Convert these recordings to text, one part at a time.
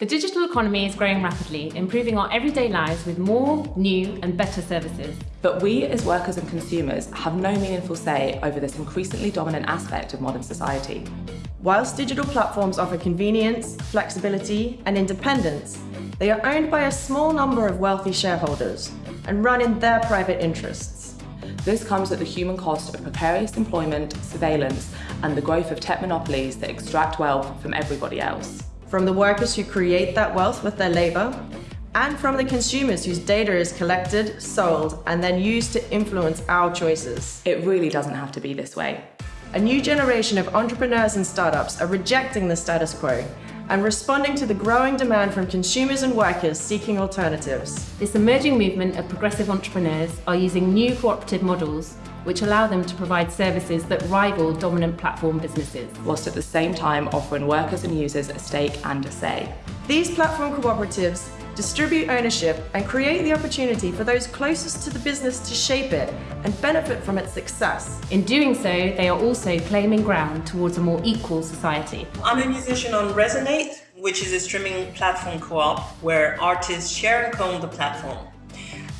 The digital economy is growing rapidly, improving our everyday lives with more, new and better services. But we as workers and consumers have no meaningful say over this increasingly dominant aspect of modern society. Whilst digital platforms offer convenience, flexibility and independence, they are owned by a small number of wealthy shareholders and run in their private interests. This comes at the human cost of precarious employment, surveillance and the growth of tech monopolies that extract wealth from everybody else. From the workers who create that wealth with their labour, and from the consumers whose data is collected, sold and then used to influence our choices. It really doesn't have to be this way. A new generation of entrepreneurs and startups are rejecting the status quo and responding to the growing demand from consumers and workers seeking alternatives. This emerging movement of progressive entrepreneurs are using new cooperative models which allow them to provide services that rival dominant platform businesses. Whilst at the same time offering workers and users a stake and a say. These platform cooperatives distribute ownership and create the opportunity for those closest to the business to shape it and benefit from its success. In doing so, they are also claiming ground towards a more equal society. I'm a musician on Resonate, which is a streaming platform co-op where artists share and co-own the platform.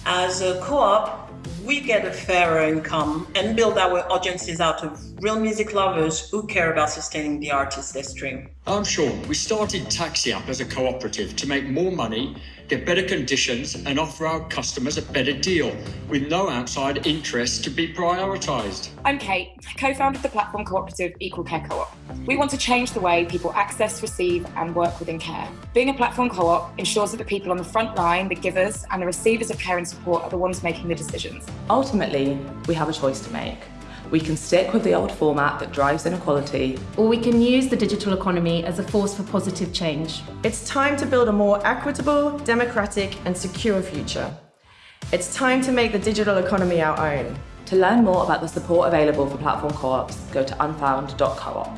As a co-op, we get a fairer income and build our audiences out of real music lovers who care about sustaining the artists they stream. I'm Sean. We started Taxi App as a cooperative to make more money, get better conditions and offer our customers a better deal with no outside interest to be prioritised. I'm Kate, co-founder of the platform cooperative Equal Care Co-op. We want to change the way people access, receive and work within care. Being a platform co-op ensures that the people on the front line, the givers and the receivers of care and support are the ones making the decisions. Ultimately, we have a choice to make. We can stick with the old format that drives inequality. Or we can use the digital economy as a force for positive change. It's time to build a more equitable, democratic and secure future. It's time to make the digital economy our own. To learn more about the support available for platform co-ops, go to unfound.coop.